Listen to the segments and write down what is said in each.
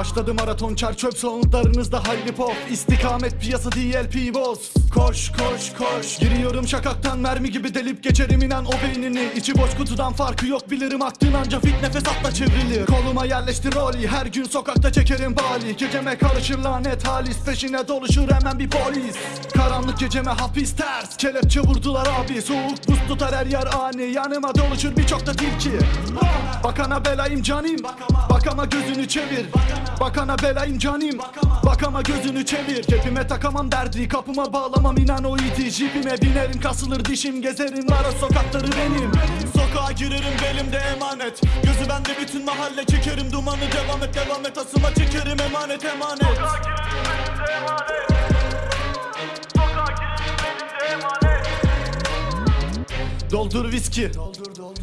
Başladı maraton çer çöp soundlarınızda hayli pop İstikamet piyasa DLP boss. Koş koş koş. Giriyorum şakaktan mermi gibi delip geçerim. İnan o beynini. İçi boş kutudan farkı yok bilirim. Aktın anca fit nefes atla çevrilir. Koluma yerleştir rolü her gün sokakta çekerim bali. Geceme karışır lanet halis. Peşine doluşur hemen bir polis. Karanlık geceme hapis ters. Kelepçe vurdular abi. Soğuk buz tutar her yer ani. Yanıma doluşur birçok da tilki. Bakana belayım canim Bakama gözünü çevir Bakana belayım canim Bakama gözünü çevir. Cebime takamam derdi. Kapıma bağlamam inan o iti Jipime binerim kasılır dişim gezerim. Ara sokakları benim. Sokağa girerim belimde emanet. Gözü bende bütün mahalle çekerim. Dumanı Devam et devam et. Asıma çekerim emanet emanet Doldur viski.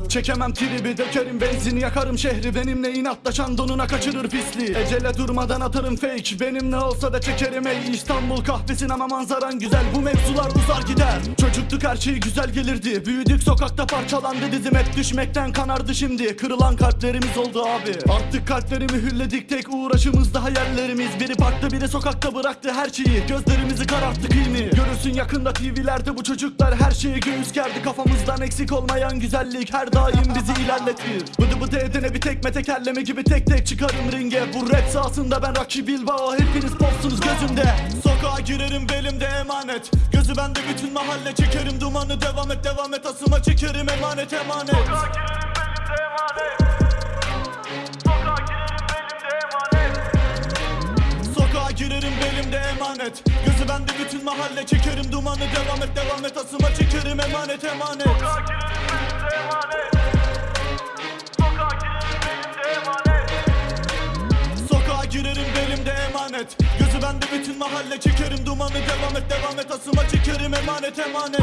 Çekemem tribi dökerim benzin yakarım şehri. Benimle inatlaşan donuna kaçırır pisliği. Ecele durmadan atarım fake. Benimle olsa da çekerim ey İstanbul kahvesin ama manzaran güzel Bu mevzular uzar gider. Çocuktuk her şey güzel gelirdi. Büyüdük sokakta parçalandı. Dizim Hep düşmekten kanardı şimdi. Kırılan kalplerimiz oldu abi. Artık kalplerimi hülledik. Tek uğraşımız da hayallerimiz Biri parkta biri sokakta bıraktı her şeyi. Gözlerimizi kararttı kıymi. Görürsün yakında TV'lerde bu çocuklar her şeye göğüs gerdi. Kafamızdan eksik olmayan güzellik her daim bizi ilerletir. Bıdı bıdı edene bir tekme tekerleme gibi tek tek çıkarım ringe. Bu rap sahasında ben Rocky Bilbao hepiniz popsunuz gözümde. Sokağa girerim belimde emanet. Gözü bende bütün mahalle çekerim. Dumanı Devam et devam et. Asıma çekerim emanet emanet. Sokağa belimde emanet. Gözü bende bütün mahalle. Çekerim dumanı. Devam et devam et. Asıma çekerim emanet emanet. Sokağa girerim belimde emanet. Gözü bende bütün mahalle. Çekerim dumanı. Devam et devam et. Asıma çekerim emanet emanet